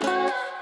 Bye.